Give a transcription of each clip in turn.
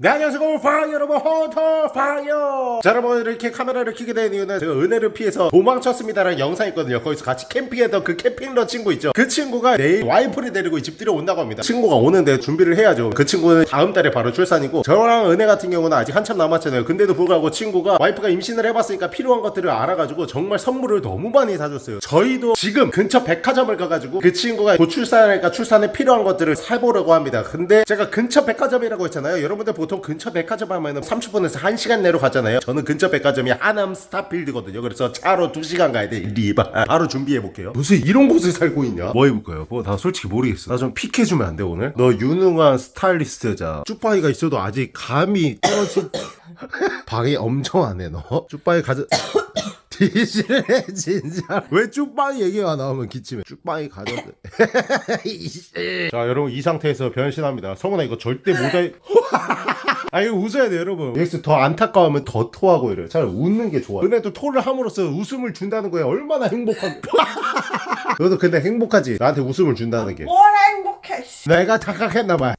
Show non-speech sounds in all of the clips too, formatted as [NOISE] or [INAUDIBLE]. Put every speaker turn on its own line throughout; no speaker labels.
네 안녕하세요. 파이어 여러분 헌터 파이어. 자 여러분 이렇게 카메라를 켜게 된 이유는 제가 은혜를 피해서 도망쳤습니다라는 영상이 있거든요. 거기서 같이 캠핑했던 그 캠핑러 친구 있죠. 그 친구가 내일 와이프를 데리고 집 들여온다고 합니다. 친구가 오는데 준비를 해야죠. 그 친구는 다음 달에 바로 출산이고 저랑 은혜 같은 경우는 아직 한참 남았잖아요. 근데도 불구하고 친구가 와이프가 임신을 해봤으니까 필요한 것들을 알아가지고 정말 선물을 너무 많이 사줬어요. 저희도 지금 근처 백화점을 가가지고 그 친구가 곧 출산하니까 출산에 필요한 것들을 사보려고 합니다. 근데 제가 근처 백화점이라고 했잖아요. 여러분들 보통 근처 백화점 하면은 30분에서 1시간 내로 가잖아요. 저는 근처 백화점이 하남 스타필드거든요. 그래서 차로 2시간 가야 돼 리바. 바로 준비해볼게요. 무슨 이런 곳에 살고 있냐? 뭐 해볼까요? 뭐 나 솔직히 모르겠어. 나 좀 픽해주면 안 돼 오늘? 너 유능한 스타일리스트자. 쭈빠이가 있어도 아직 감이 떨어진 [LAUGHS] 방이 엄청 안해 너. 쭈빠이 가져 뒤질래 [LAUGHS] 진짜. 왜 쭈빠이 얘기가 나오면 기침해? 쭈빠이 가져도 [LAUGHS] 자 여러분 이 상태에서 변신합니다. 성훈아 이거 절대 모자이 [LAUGHS] 아 이거 웃어야 돼 여러분. 여기서 더 안타까우면 더 토하고 이래요. 차라리 웃는 게 좋아 은혜도 토를 함으로써 웃음을 준다는 거야. 얼마나 행복한 너도 근데 행복하지? 나한테 웃음을 준다는 게.
뭘 행복해 씨.
내가 착각했나봐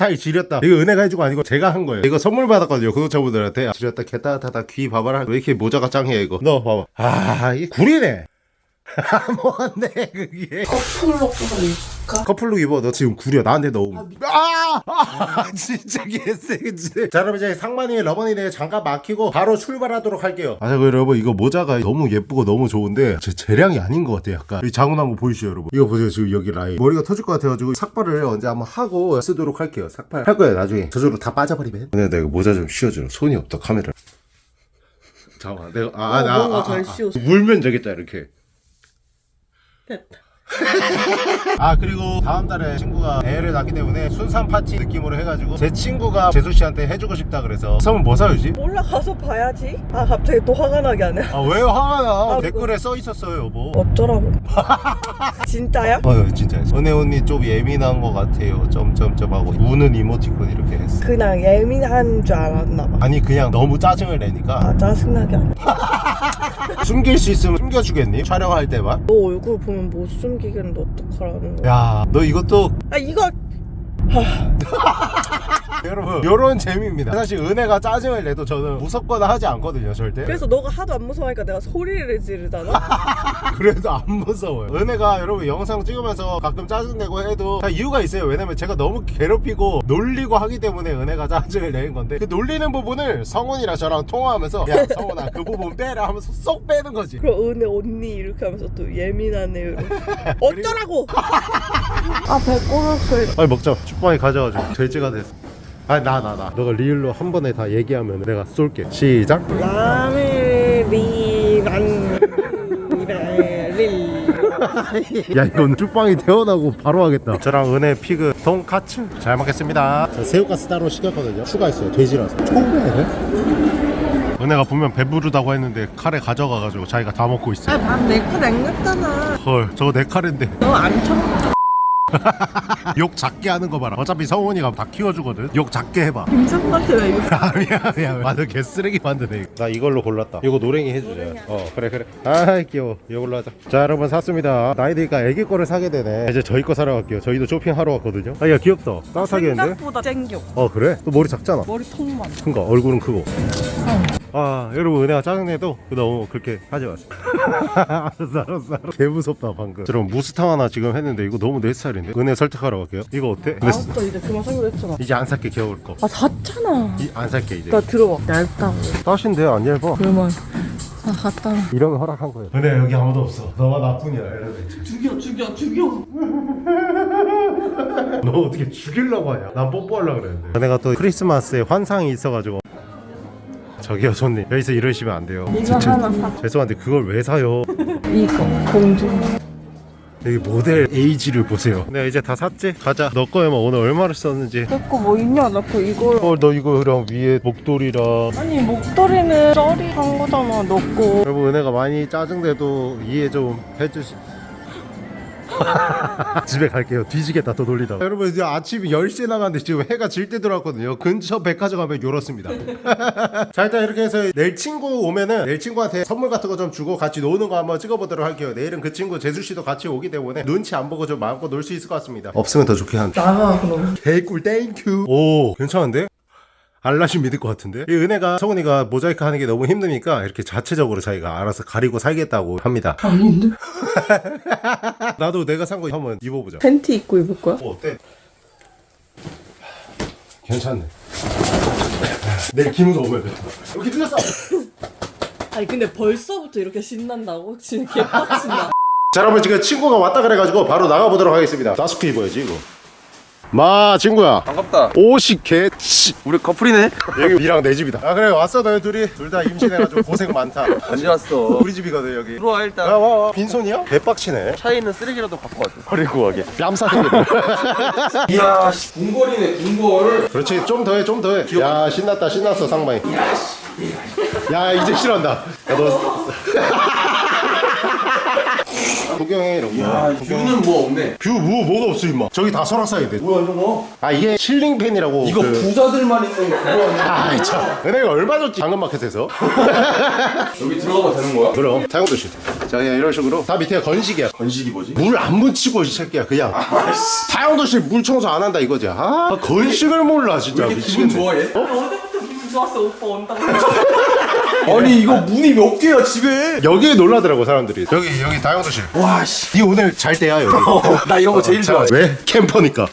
스타일 지렸다. 이거 은혜가 해주고 아니고 제가 한 거예요. 이거 선물 받았거든요 구독자분들한테. 지렸다 개따뜻하다 귀 봐봐라. 왜 이렇게 모자가 짱해 이거? 너 봐봐. 아 이게 구리네 뭔데 그게.
커플로 입을까?
커플룩 입어. 너 지금 구려. 나한테 너무 아, 아 진짜 개쎄지 자 여러분 이제 상만이 러버니네 장갑 막히고 바로 출발하도록 할게요. 아 자, 여러분 이거 모자가 너무 예쁘고 너무 좋은데 제 재량이 아닌 것 같아 약간. 이 자국난 거 보이시죠 여러분? 이거 보세요 지금 여기 라인. 머리가 터질 것 같아가지고 삭발을 언제 한번 하고 쓰도록 할게요 삭발. 할 거예요 나중에. 저절로 다 빠져버리면. 근데 내가 모자 좀 씌워줘. 손이 없다 카메라. 잠깐만 내가 아,
어,
나,
뭔가
아,
잘
아, 아.
씌웠어.
물면 되겠다 이렇게
됐다 [LAUGHS]
아 그리고 다음 달에 친구가 애를 낳기 때문에 순산 파티 느낌으로 해가지고 제 친구가 재수 씨한테 해주고 싶다 그래서 선물 뭐 사주지?
올라가서 봐야지. 아 갑자기 또 화가 나게 하네.
아왜 화가 나?
아,
댓글에 써 있었어요 여보.
어쩌라고. 진짜야?
어휴 진짜. 은혜 언니 좀 예민한 것 같아요. 점점점 하고. 우는 이모티콘 이렇게 했어.
그냥 예민한 줄 알았나 봐.
아니 그냥 너무 짜증을 내니까.
아, 짜증나게 하네. [LAUGHS]
숨길 수 있으면 숨겨주겠니? 촬영할 때만?
너 얼굴 보면 못 숨 기겠는데 어떡하라는 거야.
야 너 이것도
아 이거 [LAUGHS]
여러분 요런 재미입니다. 사실 은혜가 짜증을 내도 저는 무섭거나 하지 않거든요 절대.
그래서 너가 하도 안 무서워하니까 내가 소리를 지르잖아? [LAUGHS]
그래도 안 무서워요. 은혜가 여러분 영상 찍으면서 가끔 짜증내고 해도 다 이유가 있어요. 왜냐면 제가 너무 괴롭히고 놀리고 하기 때문에 은혜가 짜증을 내는 건데 그 놀리는 부분을 성훈이랑 저랑 통화하면서 야 성훈아 그 부분 빼라 하면서 쏙 빼는 거지.
그럼 은혜 언니 이렇게 하면서 또 예민하네 이러고. [LAUGHS] 어쩌라고! 아 배꼽을
아니 먹자 축방이 가져가지고 돼지가 됐어 아니 나나 나. 너가 리을로 한 번에 다 얘기하면 내가 쏠게. 시작. [LAUGHS] 야 이건 쭈빵이 태어나고 바로 하겠다. 저랑 은혜 피그 돈카츠 잘 먹겠습니다. 저 새우가스 따로 시켰거든요. 추가했어요. 돼지라서. 초보네 은혜가 분명 배부르다고 했는데 카레 가져가가지고 자기가 다 먹고 있어
아밥내거 남겼잖아.
헐 저거 내 카레인데.
너안 쳐. [LAUGHS]
욕 작게 하는 거 봐라. 어차피 성훈이가 다 키워주거든. 욕 작게 해봐.
김상한테 왜 이거. [LAUGHS]
아 미안 미안 완전 개쓰레기 만드네 나 이걸로 골랐다. 이거 노랭이 해주자. 어 그래 그래. 아이 귀여워. 이걸로 하자. 자 여러분 샀습니다. 나이 드니까 애기 거를 사게 되네. 이제 저희 거 사러 갈게요. 저희도 쇼핑하러 왔거든요. 아야 귀엽다. 따뜻하겠는데?
생각보다 땡겨.
어 그래? 또 머리 작잖아.
머리 통만.
큰가 얼굴은 크고 아 여러분 은혜가 짜증내도 너무 그렇게 하지 마세요. [LAUGHS] 알았어 알았어 알았어. 개 무섭다 방금. 여러분 무스탕 하나 지금 했는데 이거 너무 내 스타일인데? 은혜 설득하러 갈게요. 이거 어때?
알았어 이제 그만 사기로 했잖아.
이제 안 살게 겨울 거.
아 샀잖아.
이, 안 살게 이제.
나 들어봐 얇다고.
따신데 안 얇아?
그러면 아 샀잖아
이러면 허락한 거예요. 은혜 여기 아무도 없어. 너가 나뿐이야 엘리베이터
죽여 죽여 죽여. [LAUGHS]
너 어떻게 죽이려고 하냐? 난 뽀뽀하려고 그랬는데. 은혜가 또 크리스마스에 환상이 있어가지고 저기요 손님. 여기서 이러시면 안 돼요.
이거 하나 사.
죄송한데 그걸 왜 사요? [LAUGHS]
이거 공주.
여기 모델 에이지를 보세요. 네 이제 다 샀지? 가자. 너 거에만 오늘 얼마를 썼는지.
내거 뭐 있냐? 나 그 이걸.
어너 이거랑 위에 목도리랑.
아니 목도리는 쩌리 한 거잖아 너거.
여러분 은혜가 많이 짜증내도 이해 좀 해주시 [LAUGHS] 집에 갈게요. 뒤지겠다. 또 놀리다가 여러분 이제 아침 10시에 나갔는데 지금 해가 질 때 들어왔거든요. 근처 백화점 가면 요렇습니다. [LAUGHS] 자 일단 이렇게 해서 내일 친구 오면은 내일 친구한테 선물 같은 거 좀 주고 같이 노는 거 한번 찍어보도록 할게요. 내일은 그 친구 제수씨도 같이 오기 때문에 눈치 안 보고 좀 마음껏 놀 수 있을 것 같습니다. 없으면 더 좋긴 한데
나가 그럼
개꿀 thank you 오 괜찮은데? 알라시 믿을 것 같은데? 이 은혜가 성훈이가 모자이크 하는 게 너무 힘드니까 이렇게 자체적으로 자기가 알아서 가리고 살겠다고 합니다.
아닌데? [LAUGHS]
나도 내가 산 거 한번 입어보자.
팬티 입고 입을 거야?
어, 어때? 괜찮네. 내일 기무도 오면 돼 여기 틀렸어! [COUGHS]
아니 근데 벌써부터 이렇게 신난다고? 진짜 개빡친다.
자 여러분 지금 친구가 왔다 그래가지고 바로 나가보도록 하겠습니다. 나스크 입어야지 이거 마 친구야.
반갑다.
옷이 개치.
우리 커플이네.
여기 니랑 내 집이다. 아 그래 왔어 너희 둘이. 둘 다 임신해가지고 고생 많다.
언제 왔어?
우리 집이거든 여기.
들어와 일단.
야 와 와. 빈손이야? 개빡치네.
차에 있는 쓰레기라도 갖고 왔어.
버리고 가게. 뺨싸게
이야, 씨, 궁궐이네 궁궐.
그렇지. 좀 더해 좀 더해. 야 신났다 신났어 상방이. 야 이제 싫어한다. 야너 [LAUGHS] 구경해 이런 거.
아, view는 뭐 없네.
view 뭐, 뭐가 없어 임마. 저기 다 설악산인데
뭐야 저거?
아 이게 ceiling fan이라고
이거
그...
부자들만 있는 거 그거 아니야?
아이 참. 은혜가 얼마 줬지 당근마켓에서? [LAUGHS]
여기 들어가봐 되는 거야?
그럼. 사용도 싫자 그냥 이런 식으로. 다 밑에 건식이야.
건식이 뭐지?
물 안 묻히고 이 새끼야 그냥. 타영도실 물 청소 안 한다 이거지. 아 건식을 몰라 진짜.
왜 이렇게 기분
미치겠네.
좋아해?
어제부터 기분 좋았어. 오빠 온다고 [LAUGHS]
아니 이거 문이 몇 개야 집에?
여기에 놀라더라고 사람들이 여기 여기 다용도실
와 씨.
니 오늘 잘 때야 여기
나 이런 거 제일 좋아해.
왜? 캠퍼니까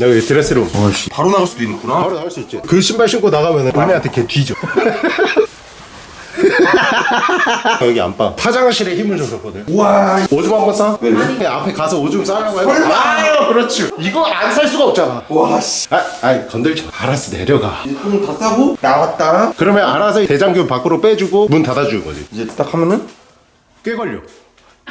여기 드레스룸
와씨. 바로 나갈 수도 있구나.
바로 나갈 수 있지 그 신발 신고 나가면 은혜한테 걔 뒤져 여기 안방 화장실에 힘을 좀 줬거든
와.
오줌 한번 싸? 왜? 앞에 가서 오줌 싸려고 해봐 아유 그렇지 이거 안 살 수가 없잖아
와 씨.
아, 아이 건들지 마. 알았어 내려가
이거다 싸고 나왔다.
그러면 알아서 대장균 밖으로 빼주고 문 닫아주는 거지
이제 딱 하면은
꽤 걸려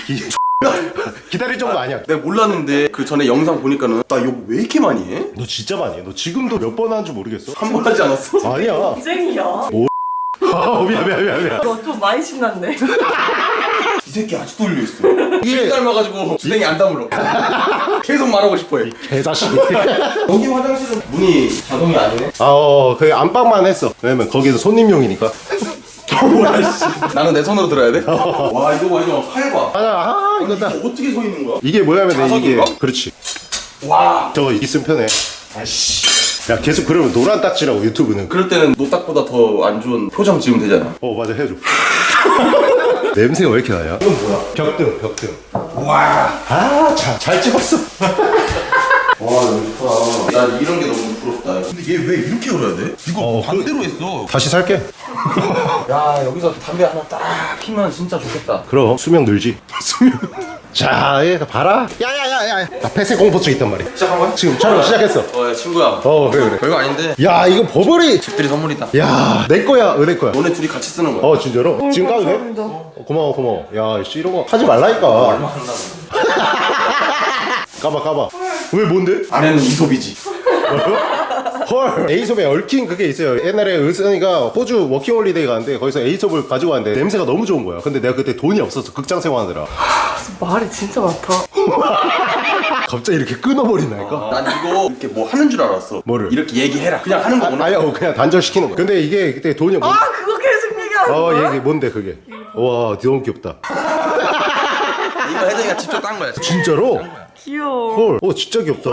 기... [LAUGHS] 기다릴 정도 아니야
내가 몰랐는데 그 전에 영상 보니까는 나 이거 왜 이렇게 많이 해?
너 진짜 많이 해. 너 지금도 몇 번 하는 줄 모르겠어
한 번 하지 않았어?
아니야
고생이야
아, [LAUGHS] 미안 미안 미안 미안
너 좀 많이 신났네 [LAUGHS]
이 새끼 아직도 올려 있어.
이게-
술 닮아가지고 주댕이 안 다물어. [LAUGHS] 계속 말하고 싶어해.
개자식이
여기 화장실은 문이 자동이 아니네.
아어 그 안방만 했어 왜냐면 거기서 손님용이니까.
나는 내 손으로 들어야 돼? 와 이거 봐 이거 팔 봐.
아나 아 이거 다
어떻게 서 있는 거야?
이게 뭐냐면 이게
자석인가?
그렇지
와.
저거 있으면 편해
아씨.
야 계속 그러면 노란 딱지라고 유튜브는
그럴 때는 노딱보다 더 안 좋은 표정 지으면 되잖아.
어 맞아 해줘 [LAUGHS] 냄새가 왜 이렇게 나냐
이건 뭐야?
벽등 벽등
와.
아잘 찍었어 [LAUGHS]
와 너무 좋다. 난 이런 게 너무 부럽다. 근데 얘 왜 이렇게 열어야 돼? 이거
어,
반대로 했어.
다시 살게 [LAUGHS]
야 여기서 담배 하나 딱 피면 진짜 좋겠다.
그럼 수명 늘지 수명 자, 얘 봐라. 야야야야. 나 폐쇄 공포증 있단 말이야.
시작한 거야?
지금 촬영 시작했어.
어 야, 친구야.
어, 그래 그래.
별거 아닌데
야, 이거 버버리.
집들이 선물이다.
야, 내 거야, 은혜 거야.
너네 둘이 같이 쓰는 거야.
어, 진짜로? 지금 까도 돼? 어, 고마워, 고마워. 야, 씨, 이런 거 하지 말라니까.
얼마 한다고? [LAUGHS]
까봐, 까봐. 왜 뭔데?
안에는 이솝이지.
헐. Aesop에 얽힌 그게 있어요. 옛날에 은선이가 호주 워킹홀리데이 가는데 거기서 Aesop을 가지고 왔는데 냄새가 너무 좋은 거야. 근데 내가 그때 돈이 없어서 극장 생활하느라.
말이 진짜 많다 [LAUGHS]
갑자기 이렇게 끊어버린다니까?
난 이거 이렇게 뭐 하는 줄 알았어.
뭐를?
이렇게 얘기해라. 그냥 하는 거구나.
아니야, 어, 그냥 단절시키는 거야. 근데 이게 그때 돈이 없
아 그거 계속 얘기하는
어,
거야?
얘기 뭔데 그게? 와, 너무 귀엽다.
이거 혜정이가 직접 딴 거야.
진짜로?
귀여워
헐, 어, 진짜 귀엽다.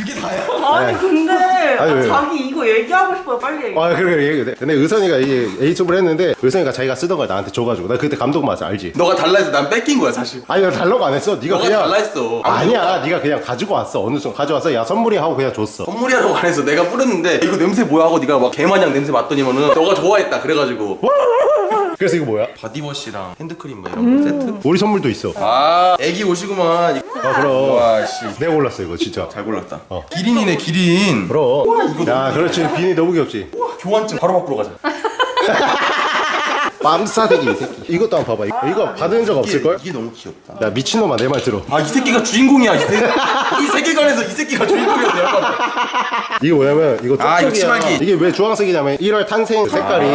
그게 다야?
아니 근데
아니, 왜?
자기 이거 얘기하고 싶어요 빨리 얘기해
아, 그래, 그래, 얘기해. 근데 의선이가 이게 Aesop을 했는데, 의선이가 자기가 쓰던 걸 나한테 줘가지고, 나 그때 감동받았어, 알지?
너가 달라 해서 난 뺏긴 거야 사실.
아니, 나 달라고 안 했어. 네가
너가
그냥.
달라 했어.
아니야, 네가 그냥 가지고 왔어. 어느 순간 가져와서, 야, 선물이 하고 그냥 줬어.
선물이라고 안 해서 내가 뿌렸는데 이거 냄새 뭐야 하고 네가 막 개마냥 냄새 맡더니만은 너가 좋아했다 그래가지고 [LAUGHS]
그래서 이거 뭐야?
body wash랑 핸드크림 뭐 이런 거 세트?
우리 선물도 있어.
아 애기 옷이구만
아, 그럼.
와씨
내가 골랐어, 이거, 진짜.
잘 골랐다
어.
기린이네 기린
그럼. 야, 그렇지. 비니 너무 귀엽지?
교환증 바로 바꾸러 가자 [LAUGHS]
빰싸대기, 이 새끼. 이것도 한번 봐봐. 이거- 이거 받은 적 없을걸?
이게 너무 귀엽다
야, 미친놈아, 내 말 들어.
아 이 새끼가 주인공이야 이, 세, 이 세계관에서 이 새끼가 주인공이었네
이게 뭐냐면, 이거
아, 이거
쪽쪽이야.
치마기.
이게 왜 주황색이냐면, 1월 탄생 색깔이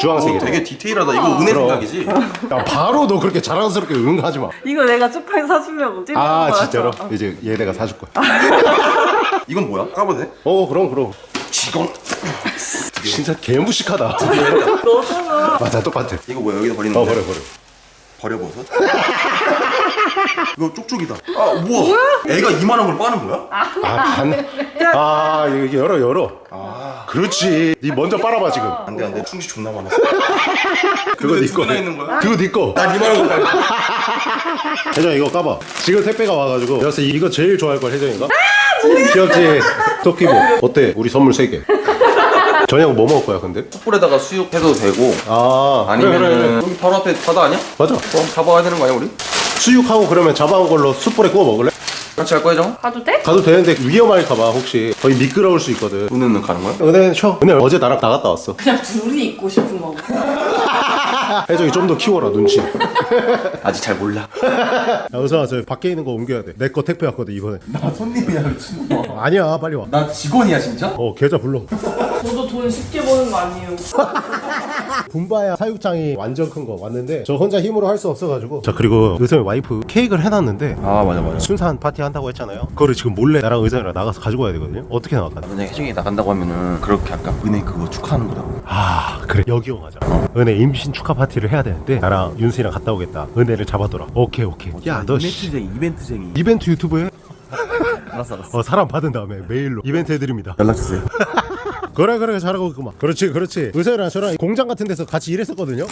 주황색이래.
되게 디테일하다 이거 은혜 생각이지
야, 바로 너 그렇게 자랑스럽게 응 하지 마.
이거 내가 쪽팔 사주려고 찐
아,
거야.
진짜로? 이제 얘 내가 사줄 거야.
이건 뭐야? 까봐도 돼?
어, 그럼, 그럼.
직원
진짜 개무식하다.
너잖아
맞아, 똑같아.
이거 뭐야 여기다 버리는
어,
거야?
버려, 버려.
버려 버섯? 이거 쪽쪽이다. 아 뭐야? 애가 이만한 걸 빠는 거야?
아, 반. 아, 이거 열어, 열어. 그렇지. 니 먼저 빨아봐, 지금.
안돼 안돼. 충치 존나 많았어.
그거
네두
거.
있는 거야?
그거 네 거.
난 이만한 걸 빨.
혜정 이거 까봐. 지금 택배가 와가지고. 그래서 이거 제일 좋아할 걸 혜정이가. 귀엽지? 토끼보. 어때? 우리 선물 3개. 저녁 뭐 먹을 거야, 근데?
숯불에다가 수육해도 되고
아,
아니면
그래, 그래, 그래.
여기 바로 앞에 바다 아니야?
맞아.
그럼 잡아야 되는 거 아니야 우리?
수육하고 그러면 잡아온 걸로 숯불에 구워 먹을래?
같이 갈 거야 정?
가도 돼?
가도 되는데 위험할까봐 혹시 거의 미끄러울 수 있거든.
은혜는 가는 거야?
은혜는 쉬어. 은혜 어제 나랑 나갔다 왔어.
그냥 둘이 입고 싶은 거.
혜정이 좀 더 키워라 눈치. [LAUGHS]
아직 잘 몰라. [LAUGHS]
야, 의성아 저 밖에 있는 거 옮겨야 돼. 내 거 택배 왔거든 이번에.
나 손님이야 미친놈아. [LAUGHS]
아니야 빨리 와.
나 직원이야 진짜?
어 계좌 불러.
저도 돈 쉽게 버는 거 아니에요.
분바야 사육장이 완전 큰 거 왔는데 저 혼자 힘으로 할 수 없어가지고. 자 그리고 의성이 와이프 케이크를 해놨는데
아 맞아 맞아.
순산 파티 한다고 했잖아요. 그거를 지금 몰래 나랑 의성이랑 나가서 가지고 와야 되거든요. 어떻게 나갈까?
만약 혜정이 나간다고 하면은 그렇게 아까 은혜 그거 축하하는 거다.
아 그래 여기 오가자. 은혜 임신 축하 파티 를 해야 되는데 나랑 윤수이랑 갔다 오겠다. 은혜를 잡아둬라. 오케이 오케이. 야 너
이벤트쟁이 이벤트쟁이.
이벤트 유튜브에
알았어 알았어.
어, 사람 받은 다음에 메일로 이벤트 해드립니다.
연락 주세요. [LAUGHS]
그래 그래 잘하고 있구만. 그렇지 그렇지. 의사랑 저랑 공장 같은 데서 같이 일했었거든요.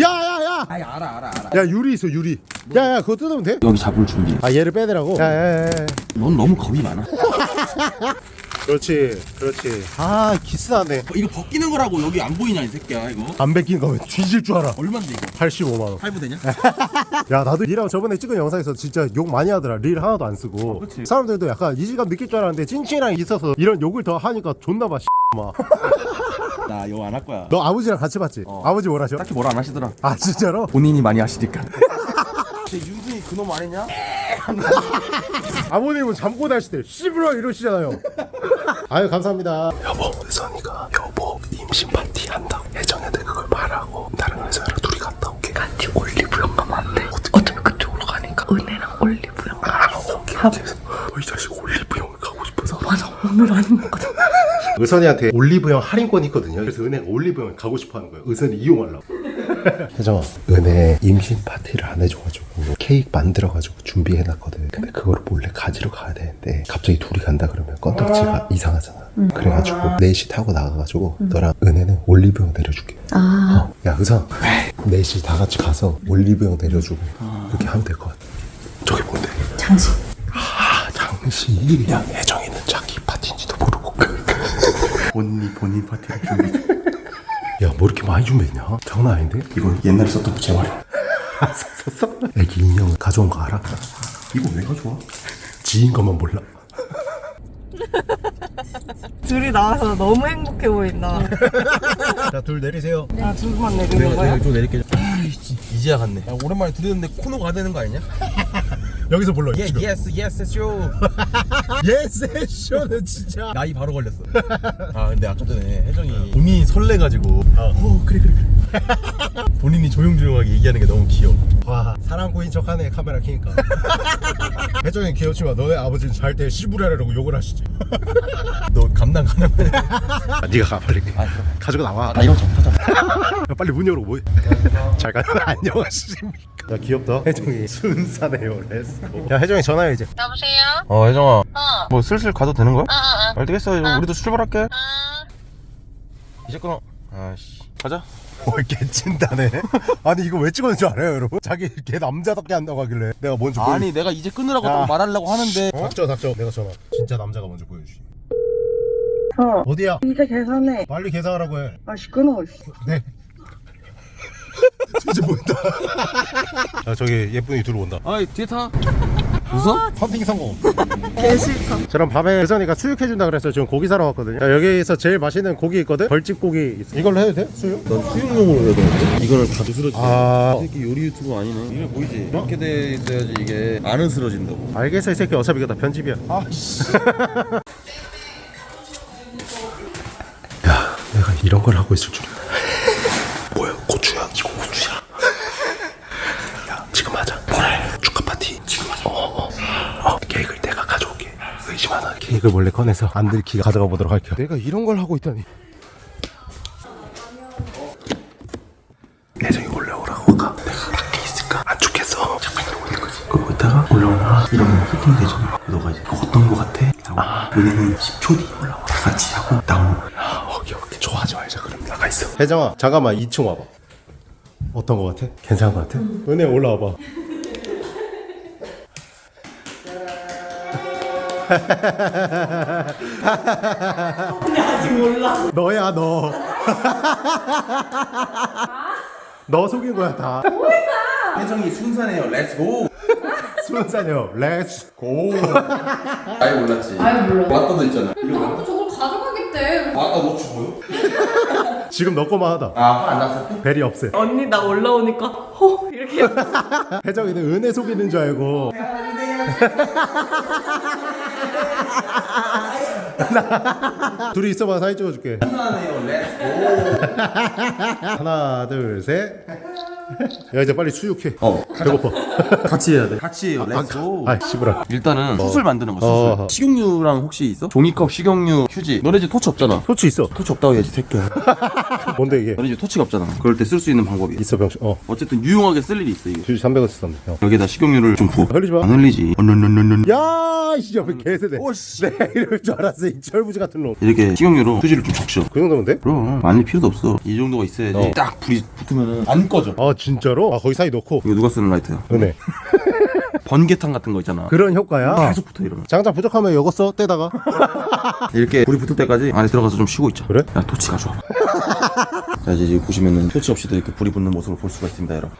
야야야.
아니 알아 알아 알아.
야 유리 있어 유리. 야야 그거 뜯으면 돼?
여기 잡을 준비.
아 얘를 빼더라고. 야야야.
넌 너무 겁이 많아. [LAUGHS]
그렇지 그렇지. 아 기스나네.
이거 벗기는 거라고 여기 안 보이냐 이 새끼야 이거.
안 뺏긴 거면 뒤질 줄 알아.
얼마인데 이거?
85만 원.
할부 되냐? [LAUGHS]
야 나도 니랑 저번에 찍은 영상에서 진짜 욕 많이 하더라. 릴 하나도 안 쓰고.
그치.
사람들도 약간 이질감 느낄 줄 알았는데 찐친이랑 있어서 이런 욕을 더 하니까 존나 봐. 막. [LAUGHS]
나 이거 안할 거야.
너 아버지랑 같이 봤지? 아버지 뭘 하셔?
딱히 뭐라 안 하시더라.
아 진짜로?
본인이 많이 하시니까. [LAUGHS] 쟤 윤순이 그놈 아니냐?
아버님은 잠고 다실 때 씨부러 이러시잖아요. 아유 감사합니다. 여보 의선이가 여보 임신 파티 한다고 예전에도 그걸 말하고 나랑 의선이랑 둘이 갔다 올게.
같이 올리브영 가면 안 돼? 어차피 그쪽으로 가니까 은혜랑 올리브영 가겠어.
너이 자식 올리브영을 가고 싶어서.
맞아 오늘 아닌 것 같아.
의선이한테 올리브영 할인권이 있거든요. 그래서 은혜가 올리브영을 가고 싶어 하는 거예요. 의선이 이용하려고. 혜정아, 은혜 임신 파티를 안 해줘가지고 케이크 만들어가지고 준비해놨거든. 근데 그걸 몰래 가지러 가야 되는데 갑자기 둘이 간다 그러면 건덕지가 이상하잖아. 그래가지고 넷이 타고 나가가지고 너랑 은혜는 올리브영 내려줄게.
아
어, 야 의상 넷이 다 같이 가서 올리브영 내려주고 그렇게 하면 될 것 같아. 저게 뭔데?
장식.
아 장시. 야 혜정이는 자기 파티인지도 모르고. [LAUGHS]
본인이 본인 파티를 준비 중.
야 뭐 이렇게 많이 준비했냐? 장난 아닌데?
이건 옛날에 썼던 부채말이야.
썼어? [LAUGHS] 애기 인형 가져온 거 알아?
이거 왜 가져와?
지인 것만 몰라 [LAUGHS]
둘이 나와서 너무 행복해 보인다. [LAUGHS]
자 둘 내리세요
아, 둘만 내리는 거야?
좀 내릴게. 아이씨 이제야 갔네. 야, 오랜만에 들었는데 코너 가야 되는 거 아니냐?
여기서 불러
예 예스 예스 쇼.
예스 쇼는 진짜
나이 바로 걸렸어. [LAUGHS] 아 근데 아까 전에 혜정이 본인이 설레가지고 어, 그래 그래 그래. [LAUGHS] 본인이 조용조용하게 얘기하는 게 너무 귀여워.
와 사랑꾼인 척하네 카메라 켜니까 [LAUGHS] 혜정이 귀엽지만 너네 아버지는 잘 때 시부레라고 욕을 하시지
너 감당 가능해?
아, 네가 가 빨리
아.
가지고 나와
나 이런.
야, 빨리 문 열고 뭐해 잘 가요 안녕하십니까 야 귀엽다 [LAUGHS] 혜정이 순사네요 let's go 야 혜정이 전화해 이제
여보세요?
어 혜정아.
어.
뭐 슬슬 가도 되는 거야?
어, 어, 어.
알겠어. 이제 우리도 출발할게.
어.
이제 끊어. 아씨. 가자. [LAUGHS]
뭘 개친다네 [LAUGHS] 아니 이거 왜 찍었는 줄 알아요 여러분? 자기 걔 남자답게 한다고 하길래 내가 먼저 보여
아니 내가 이제 끊으라고
야.
딱 말하려고 하는데. 어?
닥쳐 닥쳐 내가 전화 진짜 남자가 먼저 보여주시
어.
어디야?
이제 계산해.
빨리 계산하라고 해
아, 시끄러워.
네. 이제 보인다. 아 저기 예쁜이 들어온다.
아이 뒤에 타. [LAUGHS] 웃어?
헌팅 성공.
개 싫다.
저랑 밤에 혜선이가 수육해준다 그래서 지금 고기 사러 왔거든요. 야, 여기에서 제일 맛있는 고기 있거든. 벌집 고기 있어. 이걸로 해도 돼? 수육?
넌 수육용으로 해야 되는데? 이거는 다 부스러지.
아
새끼 요리 유튜브 아니네. 이게 보이지? 이렇게 돼 있어야지 이게 안 으스러진다고.
알겠어 이 새끼 어차피 이거 다 편집이야. 아씨. [LAUGHS] 야 내가 이런 걸 하고 있을 줄이야. 뭐야 고추야? 이거 고추야. 야 지금 하자. 그래 축하 파티 지금 하자. 어, 어. 어 케이크를 내가 가져올게. 의심하나 케이크를 몰래 꺼내서 안 들키게 가져가 보도록 할게요. 내가 이런 걸 하고 있다니. 예정이 올라오라고 아까 내가 밖에 있을까? 안
그래서 잠깐 이러고 있는 거지 그러고 있다가 올라오면 이러면 히팅 되잖아 너가 이제 어떤 거 같아? 아 은혜는 10초 뒤에 올라와 다 같이 하고 나오면 아 오케이 오케이 좋아하지 말자 그럼 나가 있어
혜정아 잠깐만 2층 와봐 어떤 거 같아? 괜찮은 거 같아? 은혜 올라와 봐
아직 몰라. [LAUGHS]
너야 너. 너 속인 거야 다.
혜정이 순산해요 let's go
수원사녀 let's
go 아예 몰랐지
아예 몰라.
왔다도 있잖아
나도 저걸 가져가겠대.
왔다 너 죽어요? [LAUGHS]
지금 너 거만 하다.
아화안 났어?
벨이 없애.
언니 나 올라오니까 허 이렇게 [LAUGHS]
혜정이는 은혜 속이는 줄 알고. [LAUGHS] 둘이 있어봐 사진 찍어줄게. 하나 둘 셋. 야 이제 빨리 수육해.
어
배고파.
같이 해야 돼 같이 해요 렛츠고
아 씨부라.
일단은 수술 만드는 거 수술
어.
식용유랑 혹시 있어? 종이컵 식용유 휴지 너네 집 토치 없잖아
토치 있어.
토치 없다고 해야지 새끼야 [LAUGHS]
뭔데 이게?
너네 집 토치가 없잖아 그럴 때 쓸 수 있는 방법이야
있어 병신. 어.
어쨌든 유용하게 쓸 일이 있어 이거
주지 300원 썼는데. 형.
여기다 식용유를 좀 부어
흘리지 마.
안 흘리지 언언언언
야, 씨 옆에 개세대. 내가 이럴 줄 알았어. 이 철부지 같은 놈.
이렇게 식용유로 휴지를 좀 적셔
그 정도면 돼?
그럼 많이 필요도 없어 이 정도가 있어야지
어.
딱 불이 붙으면은 안 꺼져
아 진짜로? 아 거기 사이 넣고.
이거 누가 쓰는 라이터야
은혜. [LAUGHS]
번개탄 같은 거 있잖아
그런 효과야.
계속 붙어 이러면
장작 부족하면 이거 써 떼다가. [LAUGHS]
이렇게 불이 붙을 때까지 안에 들어가서 좀 쉬고 있자
그래?
야 토치 가져와 [LAUGHS] 자 이제 지금 보시면은 토치 없이도 이렇게 불이 붙는 모습을 볼 수가 있습니다 여러분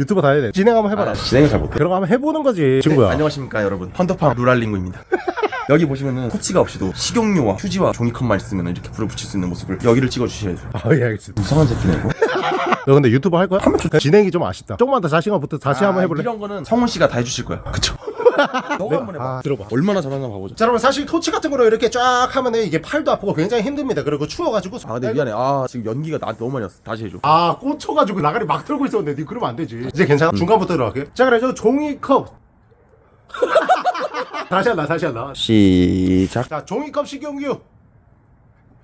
유튜버 다 해야 돼. 진행 한번 해봐라.
아, 진행을 잘 못해
그런 거 한번 해보는 거지. 친구야.
안녕하십니까 여러분 헌터팜 루랄링구입니다 여기 보시면은 토치가 없이도 식용유와 휴지와 종이컵만 있으면 이렇게 불을 붙일 수 있는 모습을 여기를 찍어주셔야죠
아, 예, 알겠습니다.
이상한 새끼네 이거
너 근데 유튜브 할 거야? 진행이 좀 아쉽다. 조금만 더 자신감 붙어 다시 한번 해볼래?
이런 거는 성훈 씨가 다 해주실 거야 그쵸 [LAUGHS] 너가 한번 해봐
아, 들어봐.
얼마나 잘하나 봐보자
자, 여러분 사실 토치 같은 거로 이렇게 쫙 하면 이게 팔도 아프고 굉장히 힘듭니다. 그리고 추워가지고.
아 근데 미안해 아 지금 연기가 나한테 너무 많이 왔어 다시 해줘
아, 꽂혀가지고 나가리 막 들고 있었는데 니 그러면 안 되지. 이제 괜찮아? 중간부터 들어갈게. 자, 그래 저 종이컵. [LAUGHS] 다시 한다, 다시 한다.
시작
자, 종이컵 식용유.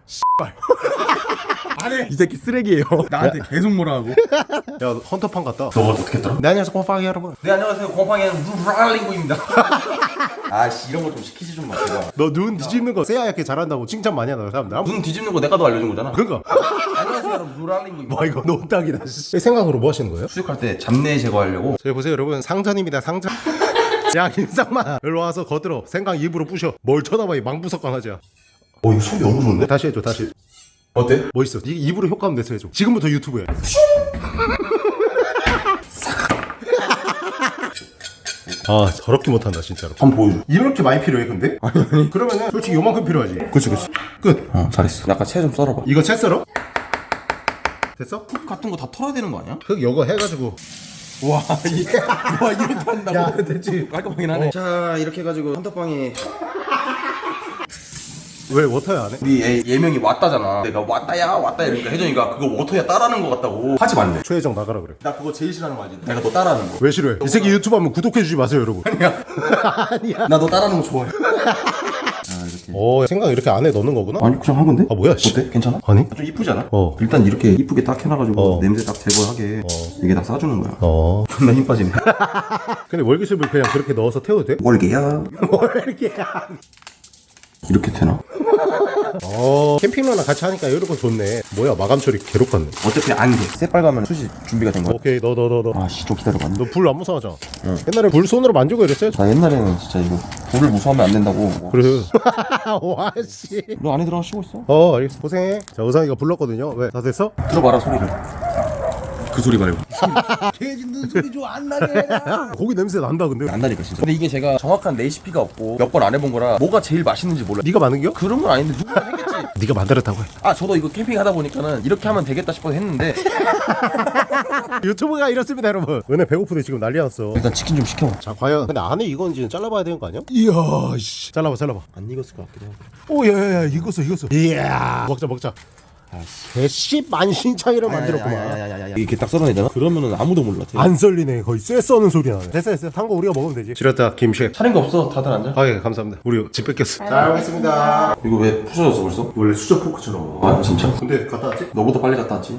[LAUGHS]
이 새끼 쓰레기예요 나한테 계속 뭐라 하고 [LAUGHS]
야, 헌터판 같다.
너가 어떻게 했더라?
네, 안녕하세요, 곰팡이 여러분.
네 안녕하세요 곰팡이는 루랄링구입니다 [LAUGHS] 아씨 이런 거 좀 시키지 좀 마세요
너 눈 뒤집는 거 새하얗게 잘한다고 칭찬 많이 하는 사람들.
눈 뒤집는 거 내가 더 알려준 거잖아
그니까.
안녕하세요 여러분 루랄링구입니다
와, 이거 노딱이다. 씨. 생각으로 뭐 하시는 거예요?
수육할 때 잡내 제거하려고
저기 보세요, 여러분. 상전입니다, 상전. 야, 김상만. 일로 와서 거들어. 생강 입으로 부셔. 뭘 쳐다봐, 이 망부석관 하자.
어 이거 소리 너무 좋은데?
다시 해줘, 다시.
어때?
뭐 있어? 이 입으로 효과음 내서 해줘. 지금부터 유튜브에. [LAUGHS] 아, 더럽게 못한다, 진짜로.
한번 보여줘
이렇게 많이 필요해, 근데? [LAUGHS] 아니, 그러면은 솔직히 요만큼 필요하지. 그치, 그치. 끝.
어 잘했어 약간 채 좀 썰어봐
이거 채 썰어? 됐어?
흙 같은 거 다 털어야 되는 거 아니야?
흙 요거 해가지고.
와, 이, [LAUGHS] 와 이렇게 한다고?
야, 됐지.
깔끔하긴 하네 자 이렇게 해가지고 헌터빵이
왜 워터야 안 해?
우리 애 예명이 왔다잖아 내가 왔다야 왔다 이러니까 혜정이가 그거 워터야 따라하는 거 같다고 하지 말래
최혜정 나가라 그래.
나 그거 제일 싫어하는 거 알지? 내가 너 따라하는 거
왜 싫어해? 이 새끼 유튜브 하면 구독해주지 마세요, 여러분. [LAUGHS]
나너 따라하는 거 좋아해 [LAUGHS]
어, 생강 이렇게 안에 넣는 거구나?
아니 그냥 한 건데?
아, 뭐야, 씨.
어때? 괜찮아?
아니?
좀 이쁘지 않아?
어.
일단 이렇게 이쁘게 딱 해놔가지고
어.
냄새 딱 제거하게 이게 다 싸주는 거야
어.
존나 힘 빠지네 [LAUGHS]
근데 월계수를 그냥 그렇게 넣어서 태워도 돼?
월계야
월계야.
이렇게 되나? [LAUGHS]
어, 캠핑러랑 같이 하니까 이런 거 좋네. 뭐야, 마감 처리 괴롭겠네.
어차피 안돼 새빨가면 숯이 준비가 된 거야
오케이, 너, 너, 너, 너.
아씨 좀 기다려봐
너 불 안 무서워하잖아. 옛날에 불 손으로 만지고 이랬어요?
나 옛날에는 진짜 이거 불을 무서워하면 안 된다고
그래. [LAUGHS] 와, 씨.
너 안에 들어가 쉬고 있어
어, 알겠어. 고생해. 자, 우상이가 불렀거든요. 왜? 다 됐어?
들어봐라 소리를 그 소리 말고 [LAUGHS] [LAUGHS]
고기 냄새 난다, 근데.
안다니까 진짜 근데 이게 제가 정확한 레시피가 없고 몇 번 안 해본 거라 뭐가 제일 맛있는지 몰라
네가 만든 겨?
그런 건 아닌데 누가 했겠지 [LAUGHS]
네가 만들었다고 해.
아 저도 이거 캠핑 하다 보니까는 이렇게 하면 되겠다 싶어서 했는데
유튜브가 이렇습니다, 여러분. 은혜 배고프대 지금 난리 났어.
일단 치킨 좀 시켜
자, 과연. 근데 안에 익었는지는 잘라봐야 되는 거 아니야? 이야, 씨. 잘라봐, 잘라봐.
안 익었을 것 같기도 하고
오, 야, 야, 야, 익었어, 익었어. 이야. 먹자, 먹자. 개씨 만신창이를 만들었구만.
이렇게 딱 썰어내잖아 그러면은 아무도 몰라
안 썰리네. 거의 쇠 써는 소리 나네. 됐어, 됐어. 한거 우리가 먹으면 되지. 지렸다, 김셰.
차린 거 없어 다들 앉아
아, 예, 감사합니다. 우리 집 뺏겼어. 잘 먹겠습니다.
이거 왜 부서졌어 벌써?
원래 수저 포크처럼.
아 진짜?
근데 갔다 왔지?
너보다 빨리 갔다 왔지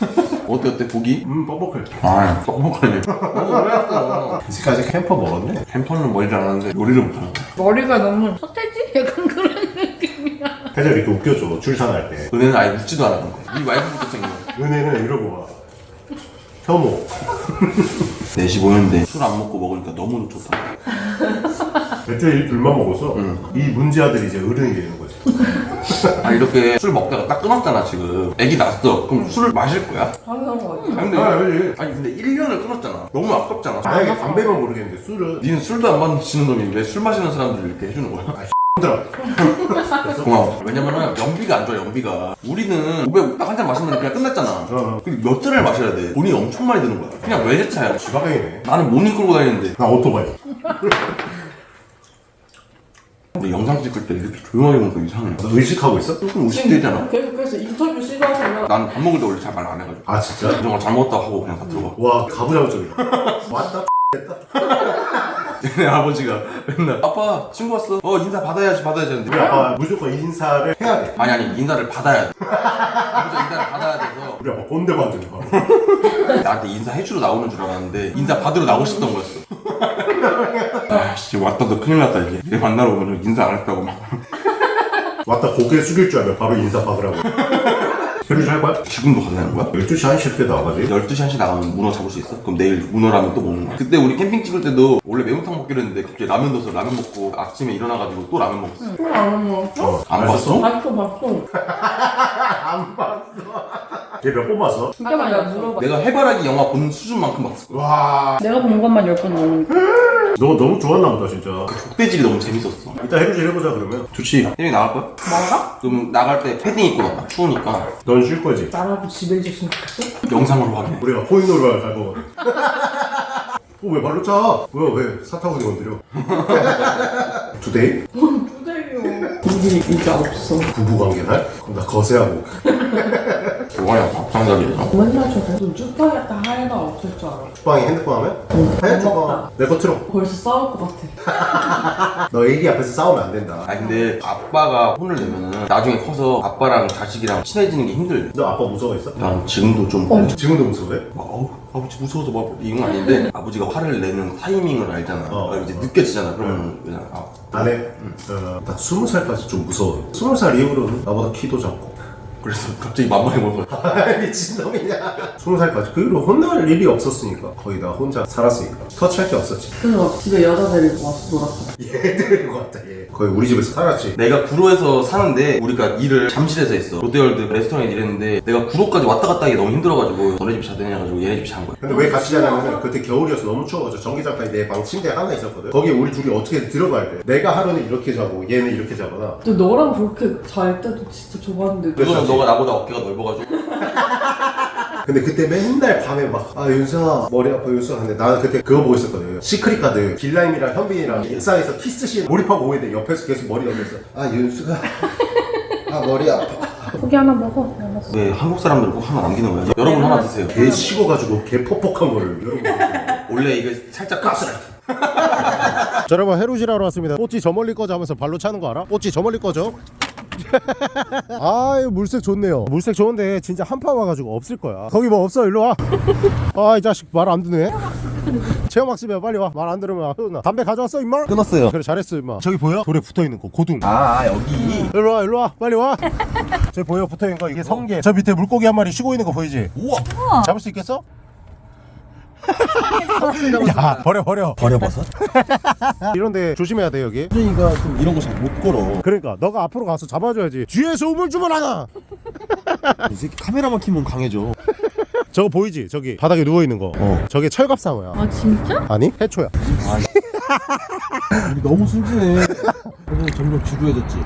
[LAUGHS] 어때 어때 고기?
음 뻑뻑해
아 뻑뻑하네 오래 했어
이제까지 캠퍼 먹었네
캠퍼는 멀지 않았는데 요리를 못하는
머리가 너무 서태지? [LAUGHS] 약간 그런
해적 이렇게 웃겨줘 출산할 때.
은혜는 아예 묻지도 않았던 거야. 이 와이프부터 생겨
은혜는 이러고 와. 혐오. [LAUGHS]
4시 모였는데 술 안 먹고 먹으니까 너무 좋다.
애초에 이 둘만 먹었어?
응.
이 문제 아들이 이제 어른이 되는 거지.
아 이렇게 술 먹다가 딱 끊었잖아 지금. 애기 낳았어. 그럼 술을 마실 거야?
당연한 거 같아.
아니 근데,
아
아니 근데 1년을 끊었잖아. 너무 아깝잖아.
만약에 담배만 모르겠는데 술은?
니는 술도 안 마시는 놈이 왜 술 마시는 사람들 이렇게 해주는 거야?
힘들어.
고마워. 왜냐면은 연비가 안 좋아 연비가. 우리는 500 딱 한 잔 마시면 그냥 끝났잖아.
어.
근데 몇 잔을 마셔야 돼? 돈이 엄청 많이 드는 거야. 그냥 외제차야?
지바겐이네.
나는 모닝 끌고 다니는데.
나 오토바이. [LAUGHS]
근데 영상 찍을 때 이렇게 조용하게 먹으면 이상해.
너 의식하고 있어?
조금 의식되잖아.
계속해서 인터뷰 시도하시면
난 밥 먹을 때 원래 잘 말 안 해가지고.
아 진짜?
이런 걸 잘못했다고 하고 그냥 다 들어가.
와 가부장적이다. [LAUGHS] 왔다 [LAUGHS]
내 아버지가 맨날 아빠 친구 왔어. 어 인사 받아야지 받아야지 하는데.
우리 아빠 무조건 인사를 해야 돼.
아니 아니 인사를 받아야 돼. 아버지 인사를 받아야 돼서.
우리 아빠 꼰대 거.
나한테 인사해주러 나오는 줄 알았는데 인사 받으러 나오고 싶던 거였어. 아씨 왔다 너 큰일 났다 이게. 얘 만나러 오면 인사 안 했다고 막.
왔다 고개 숙일 줄 알면 바로 인사 박으라고 새로 할 거야?
지금도 가는 거야?
12시 1시 때 나가지
12시 1시 나가면 문어 잡을 수 있어? 그럼 내일 문어라면 또 먹는 거야 그때 우리 캠핑 찍을 때도 원래 매운탕 먹기로 했는데 갑자기 라면 넣어서 라면 먹고 아침에 일어나가지고 또 라면 먹었어
또안 먹었어?
안 봤어?
봤어 봤어. [LAUGHS]
안 봤어 얘몇번 봤어?
진짜 많이 내가 물어봐.
내가 해바라기 영화 본 수준만큼 봤을 거야
와
내가 본 것만 10번 넘으니까.
너 너무 좋았나 보다 진짜
족대질이 너무 재밌었어
이따 해루질 해보자 그러면
좋지 혜민이 나갈 거야?
뭐가?
그럼 나갈 때 패딩 입고 나가 추우니까
넌 쉴 거지?
나라도 집에 있었으면 좋겠어?
영상으로 확인해
우리가 코인으로 갈 거거든 어, 왜 발로 차? 뭐야 왜 사타구니 건드려 투데이?
부대요. 우리 이제 없어.
부부관계 날? 그럼 나 거세하고
뭐야 밥상자리에서
맨날 저거 좀 쭈빠겠다 하얘가 없을 줄 알아.
주방에 핸드폰 하면? 해 주방 내거 틀어
벌써 싸울 것 같아. [LAUGHS]
너 애기 앞에서 싸우면 안 된다.
아 근데 아빠가 혼을 내면은 나중에 커서 아빠랑 자식이랑 친해지는 게 힘들대
너 아빠 무서워했어?
난 지금도 좀
지금도 무서워해?
막 어우 아버지 무서워서 막 이건 아닌데 [LAUGHS] 아버지가 화를 내는 타이밍을 알잖아.
어.
아, 이제 느껴지잖아 그러면. 그냥 아.
안 해? 어, 나 스무 살까지 좀 무서워 스무 살 이후로는 나보다 키도 작고
그래서 갑자기 만만해 보여 [LAUGHS]
미친놈이냐. 스무 살까지. 그 이후로 혼날 일이 없었으니까. 거의 다 혼자 살았으니까. 터치할 게 없었지.
그래서 집에 여자 데리고 와서 놀았어.
얘들인 것 같다 얘. 거의 우리 집에서 살았지.
내가 구로에서 사는데 우리가 일을 잠실에서 했어. 롯데월드 레스토랑에 일했는데 내가 구로까지 왔다 갔다 하기 너무 힘들어가지고 너네 집 자더니 해가지고 얘네 집 잔 거야.
근데 왜 같이 자냐면은 그때 겨울이어서 너무 추워가지고 전기장판이 내 방 침대 하나 있었거든. 거기에 우리 둘이 어떻게 들어가야 돼? 내가 하루는 이렇게 자고 얘는 이렇게 자거나.
근데 너랑 그렇게 잘 때도 진짜 좋았는데.
그거는 너가 나보다 어깨가 넓어가지고. [LAUGHS]
근데 그때 맨날 밤에 막 아 윤수아 머리 아파 윤수아 근데 나는 그때 그거 보고 있었거든. 시크릿 가든. 길라임이랑 현빈이랑 일상에서 키스씬 몰입하고 오는데 옆에서 계속 머리 넘겨서 아 윤수가 아 머리 아파.
고기 하나 먹어. 알았어.
왜 한국 사람들 꼭 하나 남기는 거야 여러분 하나 드세요.
개 식어가지고 개 퍽퍽한 거를 여러분.
원래 이거 살짝 가스라 [LAUGHS]
자 여러분 해루지라러 왔습니다. 뽀찌 저 멀리 꺼져 하면서 발로 차는 거 알아? 뽀찌 저 멀리 꺼져 [LAUGHS] 아유 물색 좋네요. 물색 좋은데 진짜 한판 와가지고 없을 거야. 거기 뭐 없어? 일로 와 아 [LAUGHS] 이 자식 말 안 듣네. 체험학습이야. 빨리 와. 말 안 들으면 혼나. 담배 가져왔어 임마?
끊었어요.
그래 잘했어 임마. 저기 보여? 돌에 붙어있는 거 고둥
아 여기.
일로 와 일로 와. 빨리 와. [LAUGHS] 저기 보여 붙어있는 거. 이게 성게. 저 밑에 물고기 한 마리 쉬고 있는 거 보이지?
우와.
잡을 수 있겠어? 야 버려 버려.
버려 버섯? [LAUGHS]
이런데 조심해야 돼 여기.
수준이가 좀 이런 거 잘 못 걸어.
그러니까 너가 앞으로 가서 잡아줘야지. 뒤에서 우물쭈물 하나! [LAUGHS]
이 새끼 카메라만 키면 강해져. [LAUGHS]
저거 보이지? 저기 바닥에 누워있는 거.
어.
저게 철갑상어야.
아, 진짜?
아니 해초야.
우리 너무 순진해 오늘 점점 지루해졌지.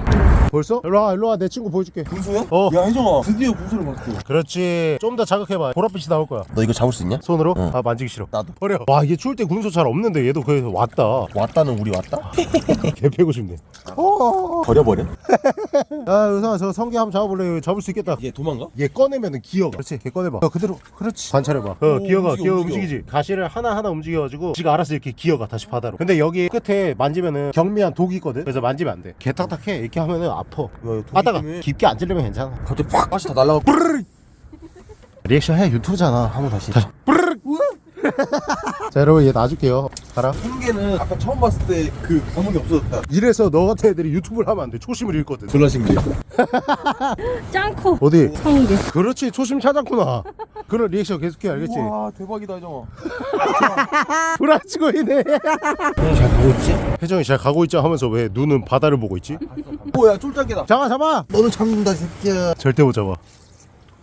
벌써? 일로와 일로와. 내 친구 보여줄게.
군소야?
어.
야 혜정아. 드디어 군소를 봤어.
그렇지. 좀 더 자극해봐. 보랏빛이 나올 거야.
너 이거 잡을 수 있냐?
손으로?
응.
아 만지기 싫어.
나도.
버려. 와 이게 추울 때 군소 잘 없는데 얘도 그래서 왔다.
왔다는 우리 왔다? [LAUGHS]
개 패고 싶네. 어.
버려버려? [LAUGHS]
야 의사 저 성게 한번 잡아볼래? 잡을 수 있겠다.
얘 도망가?
얘 꺼내면은 기어가 그렇지 걔 꺼내봐. 어, 그대로. 그렇지. 관찰해봐. 어
오,
기어가
움직여,
기어
움직여.
움직이지. 가시를 하나하나 움직여가지고 지가 알아서 이렇게 기어가 다시 바다로. 근데 여기 끝에 만지면은 경미한 독이 있거든 그래서 만지면 안돼. 개탁탁해. 이렇게 하면은 아파. 하다가. 깊게 안 찔리면 괜찮아.
갑자기 팍 가시 다 날라가고
리액션 해. 유튜브잖아. 한번 다시. 다시 [LAUGHS] 자 여러분 얘 놔줄게요. 가라.
한개는 아까 처음 봤을 때 그 감흥이 없어졌다.
이래서 너 같은 애들이 유튜브를 하면 안돼. 초심을 잃거든.
졸라 신기해 [LAUGHS]
짱코.
어디?
성게
그렇지 초심 찾았구나. 그런 리액션 계속해 알겠지?
와 대박이다 혜정아.
불안치고이네.
혜정이 잘 가고 있지?
혜정이 잘 가고 있자 하면서 왜 눈은 바다를 보고 있지?
오야 쫄짝이다.
잡아 잡아!
너는 잡는다 이 새끼야.
절대 못 잡아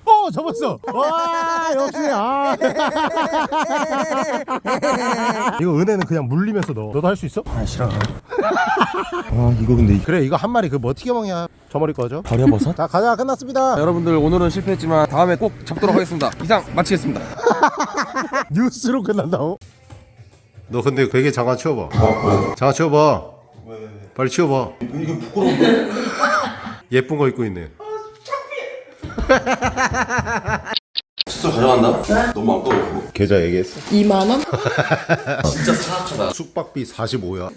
어 잡았어 와 역시 아 [LAUGHS] 이거 은혜는 그냥 물리면서 넣어 너도 할 수 있어?
아 싫어 아 [LAUGHS] 이거 근데
그래 이거 한 마리 그뭐 튀겨 먹냐 저 머리 꺼져
버려버섯? [LAUGHS]
자 가자 끝났습니다
여러분들 오늘은 실패했지만 다음에 꼭 잡도록 하겠습니다. 이상 마치겠습니다.
뉴스로 끝난다고? 너 근데 베개 잠깐 치워봐 잠깐 치워봐 빨리 치워봐
이게 부끄러운데?
예쁜 거 입고 있네
칫솔 가져간다? 너무 아까워
계좌 얘기했어?
2만원? [LAUGHS]
진짜 사악하다
숙박비 45야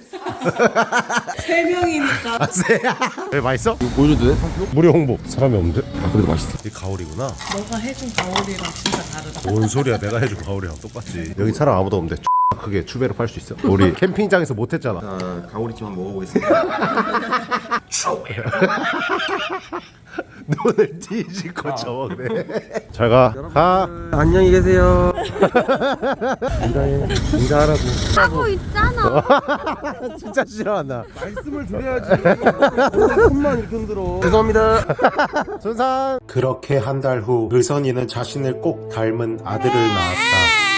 3명이니까
왜 맛있어?
보여줘도 돼?
무료 홍보 사람이 없는데?
아, 그래도 맛있어.
이 가오리구나
너가 해준 가오리랑 진짜 다르다
뭔 소리야 내가 해준 가오리랑 똑같지 여기 사람 아무도 없는데 크게 추배로 팔 수 있어? 우리 [LAUGHS] 캠핑장에서 못했잖아
자 가오리찜 한번 먹어보겠습니다 [LAUGHS] [LAUGHS]
눈을 뒤집고 쳐먹네 잘가 가
안녕히 계세요.
인사해 인사하라고
하고 있잖아.
진짜 싫어한다
말씀을 드려야지. 손만 이렇게 흔들어. 죄송합니다.
손상 그렇게 한 달 후 의선이는 자신을 꼭 닮은 아들을 낳았다